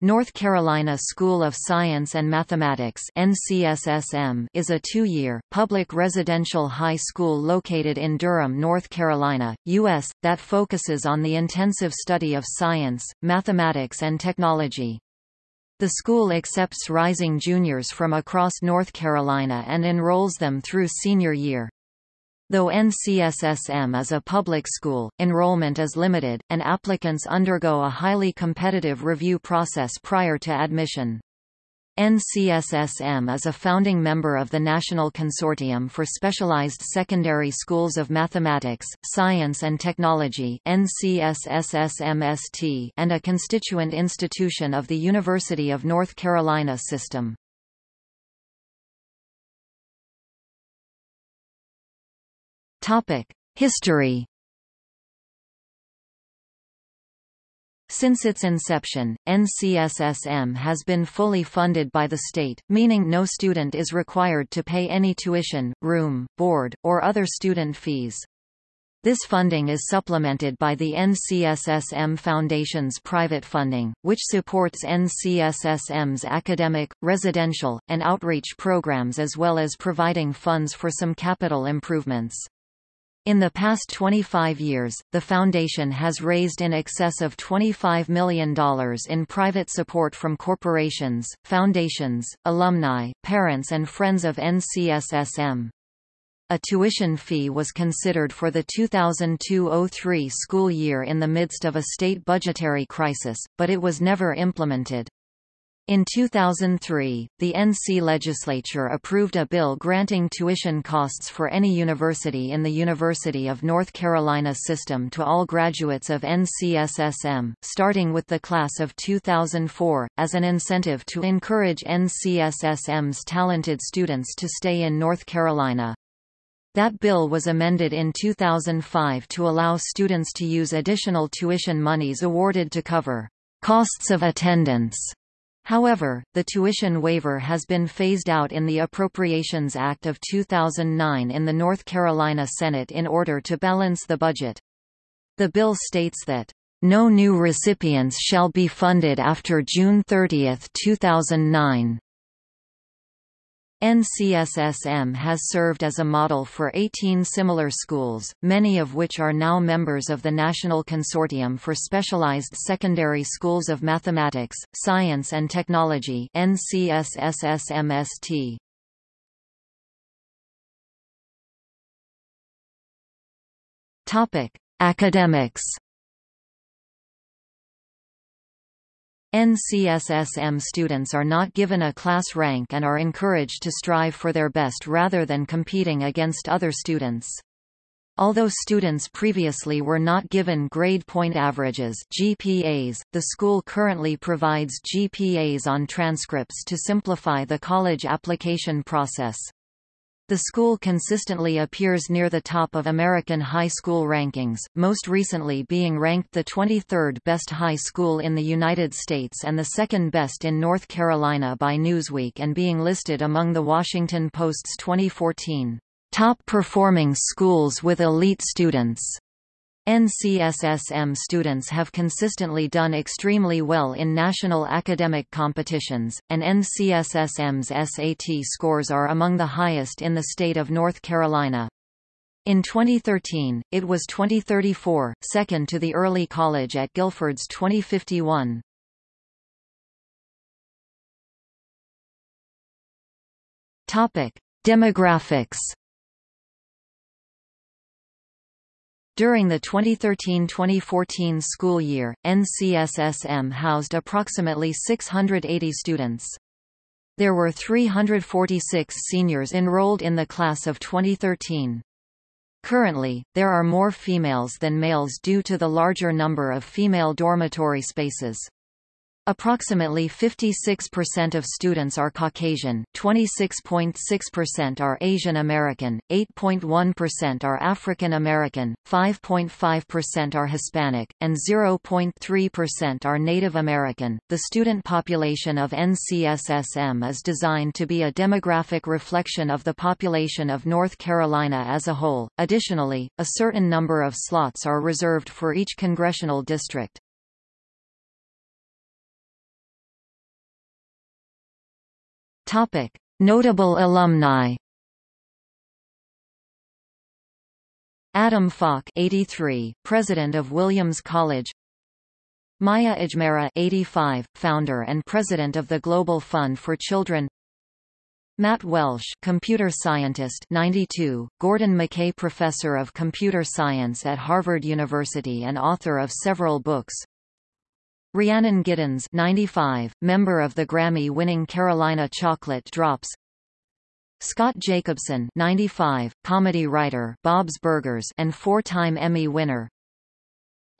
North Carolina School of Science and Mathematics NCSSM is a two-year, public residential high school located in Durham, North Carolina, U.S., that focuses on the intensive study of science, mathematics and technology. The school accepts rising juniors from across North Carolina and enrolls them through senior year. Though NCSSM is a public school, enrollment is limited, and applicants undergo a highly competitive review process prior to admission. NCSSM is a founding member of the National Consortium for Specialized Secondary Schools of Mathematics, Science and Technology and a constituent institution of the University of North Carolina system. History Since its inception, NCSSM has been fully funded by the state, meaning no student is required to pay any tuition, room, board, or other student fees. This funding is supplemented by the NCSSM Foundation's private funding, which supports NCSSM's academic, residential, and outreach programs as well as providing funds for some capital improvements. In the past 25 years, the foundation has raised in excess of $25 million in private support from corporations, foundations, alumni, parents and friends of NCSSM. A tuition fee was considered for the 2002–03 school year in the midst of a state budgetary crisis, but it was never implemented. In 2003, the NC legislature approved a bill granting tuition costs for any university in the University of North Carolina system to all graduates of NCSSM, starting with the class of 2004, as an incentive to encourage NCSSM's talented students to stay in North Carolina. That bill was amended in 2005 to allow students to use additional tuition monies awarded to cover costs of attendance However, the tuition waiver has been phased out in the Appropriations Act of 2009 in the North Carolina Senate in order to balance the budget. The bill states that, "...no new recipients shall be funded after June 30, 2009." NCSSM has served as a model for 18 similar schools, many of which are now members of the National Consortium for Specialized Secondary Schools of Mathematics, Science and Technology NCSSSMST. Academics NCSSM students are not given a class rank and are encouraged to strive for their best rather than competing against other students. Although students previously were not given grade point averages GPAs, the school currently provides GPAs on transcripts to simplify the college application process. The school consistently appears near the top of American high school rankings, most recently being ranked the 23rd best high school in the United States and the second best in North Carolina by Newsweek and being listed among The Washington Post's 2014 top performing schools with elite students. NCSSM students have consistently done extremely well in national academic competitions, and NCSSM's SAT scores are among the highest in the state of North Carolina. In 2013, it was 2034, second to the early college at Guilford's 2051. Topic: Demographics During the 2013-2014 school year, NCSSM housed approximately 680 students. There were 346 seniors enrolled in the class of 2013. Currently, there are more females than males due to the larger number of female dormitory spaces. Approximately 56% of students are Caucasian, 26.6% are Asian American, 8.1% are African American, 5.5% are Hispanic, and 0.3% are Native American. The student population of NCSSM is designed to be a demographic reflection of the population of North Carolina as a whole. Additionally, a certain number of slots are reserved for each congressional district. Topic: Notable alumni. Adam Falk 83, President of Williams College. Maya Ajmera 85, founder and president of the Global Fund for Children. Matt Welsh computer scientist 92, Gordon McKay Professor of Computer Science at Harvard University and author of several books Rhiannon Giddens 95, member of the Grammy-winning Carolina Chocolate Drops Scott Jacobson 95, comedy writer Bob's Burgers and four-time Emmy winner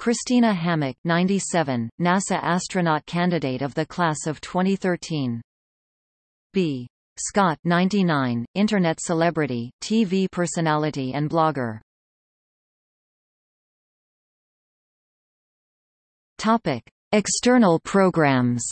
Christina Hammock 97, NASA astronaut candidate of the class of 2013 B. Scott 99, Internet celebrity, TV personality and blogger Topic. External programs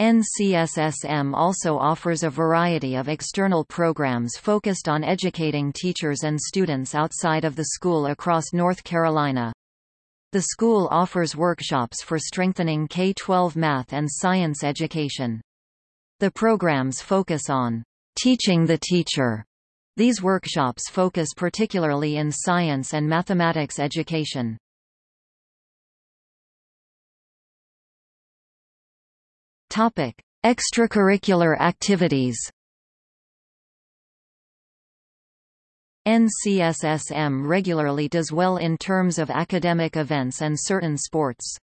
NCSSM also offers a variety of external programs focused on educating teachers and students outside of the school across North Carolina. The school offers workshops for strengthening K-12 math and science education. The programs focus on teaching the teacher. These workshops focus particularly in science and mathematics education. Topic: Extracurricular activities. NCSSM regularly does well in terms of academic events and certain sports.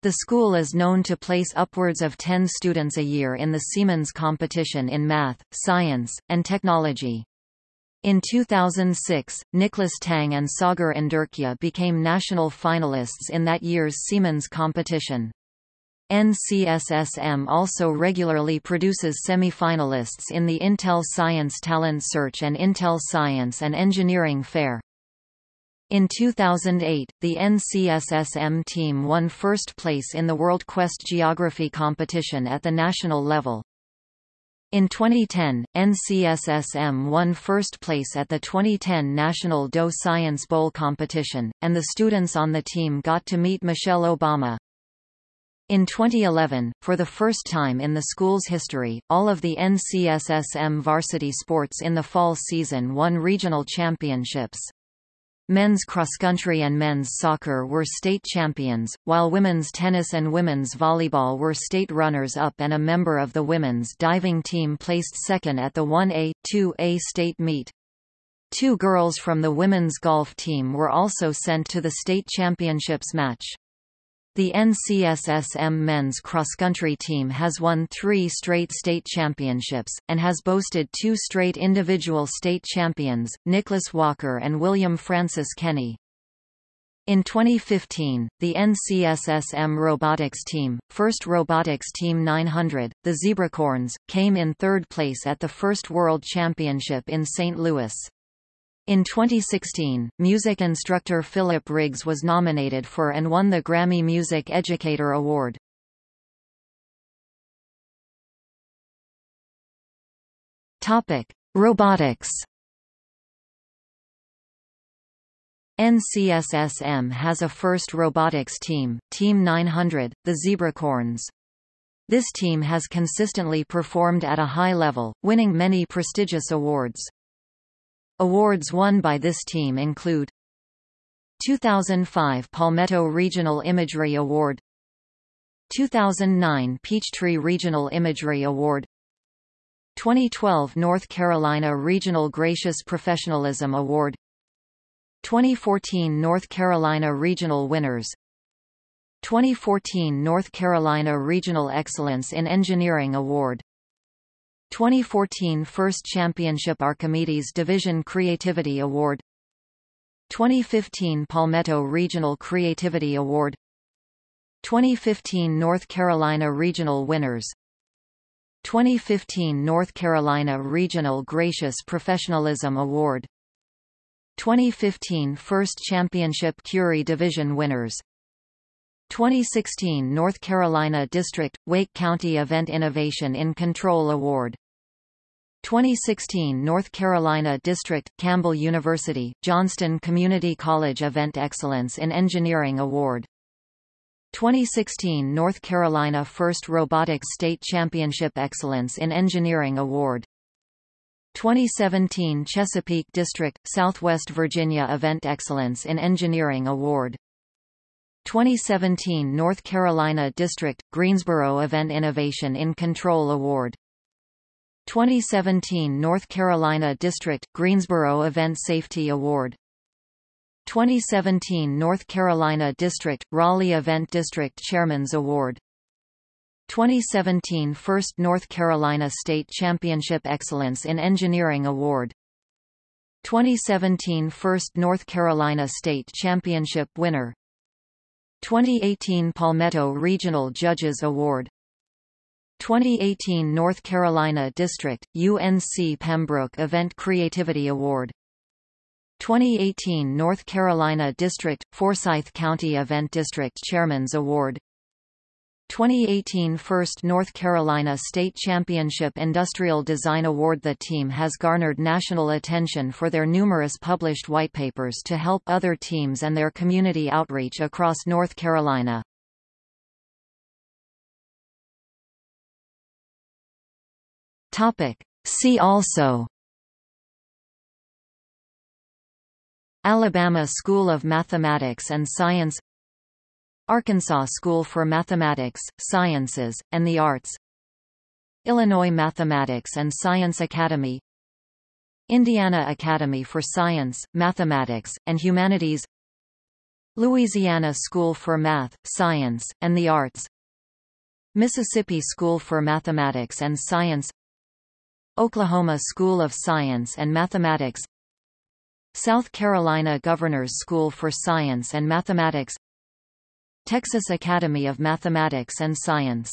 The school is known to place upwards of 10 students a year in the Siemens competition in math, science, and technology. In 2006, Nicholas Tang and Sagar Indurkhya became national finalists in that year's Siemens competition. NCSSM also regularly produces semi-finalists in the Intel Science Talent Search and Intel Science and Engineering Fair. In 2008, the NCSSM team won first place in the World Quest Geography competition at the national level. In 2010, NCSSM won first place at the 2010 National Doe Science Bowl competition, and the students on the team got to meet Michelle Obama. In 2011, for the first time in the school's history, all of the NCSSM varsity sports in the fall season won regional championships. Men's cross-country and men's soccer were state champions, while women's tennis and women's volleyball were state runners-up and a member of the women's diving team placed second at the 1A, 2A state meet. Two girls from the women's golf team were also sent to the state championships match. The NCSSM men's cross-country team has won three straight state championships, and has boasted two straight individual state champions, Nicholas Walker and William Francis Kenny. In 2015, the NCSSM robotics team, First Robotics Team 900, the Zebracorns, came in third place at the first World Championship in St. Louis. In 2016, music instructor Philip Riggs was nominated for and won the Grammy Music Educator Award. Topic: Robotics. NCSSM has a first robotics team, Team 900, the Zebracorns. This team has consistently performed at a high level, winning many prestigious awards. Awards won by this team include 2005 Palmetto Regional Imagery Award 2009 Peachtree Regional Imagery Award 2012 North Carolina Regional Gracious Professionalism Award 2014 North Carolina Regional Winners 2014 North Carolina Regional Excellence in Engineering Award 2014 First Championship Archimedes Division Creativity Award. 2015 Palmetto Regional Creativity Award. 2015 North Carolina Regional Winners. 2015 North Carolina Regional Gracious Professionalism Award. 2015 First Championship Curie Division Winners. 2016 North Carolina District – Wake County Event Innovation in Control Award 2016 North Carolina District, Campbell University, Johnston Community College Event Excellence in Engineering Award. 2016 North Carolina First Robotics State Championship Excellence in Engineering Award. 2017 Chesapeake District, Southwest Virginia Event Excellence in Engineering Award. 2017 North Carolina District, Greensboro Event Innovation in Control Award 2017 North Carolina District, Greensboro Event Safety Award. 2017 North Carolina District, Raleigh Event District Chairman's Award. 2017 First North Carolina State Championship Excellence in Engineering Award. 2017 First North Carolina State Championship winner. 2018 Palmetto Regional Judges Award 2018 North Carolina District, UNC Pembroke Event Creativity Award. 2018 North Carolina District, Forsyth County Event District Chairman's Award. 2018 First North Carolina State Championship Industrial Design Award. The team has garnered national attention for their numerous published whitepapers to help other teams and their community outreach across North Carolina. See also. Alabama School of Mathematics and Science. Arkansas School for Mathematics, Sciences, and the Arts. Illinois Mathematics and Science Academy. Indiana Academy for Science, Mathematics, and Humanities. Louisiana School for Math, Science, and the Arts. Mississippi School for Mathematics and Science Oklahoma School of Science and Mathematics South Carolina Governor's School for Science and Mathematics Texas Academy of Mathematics and Science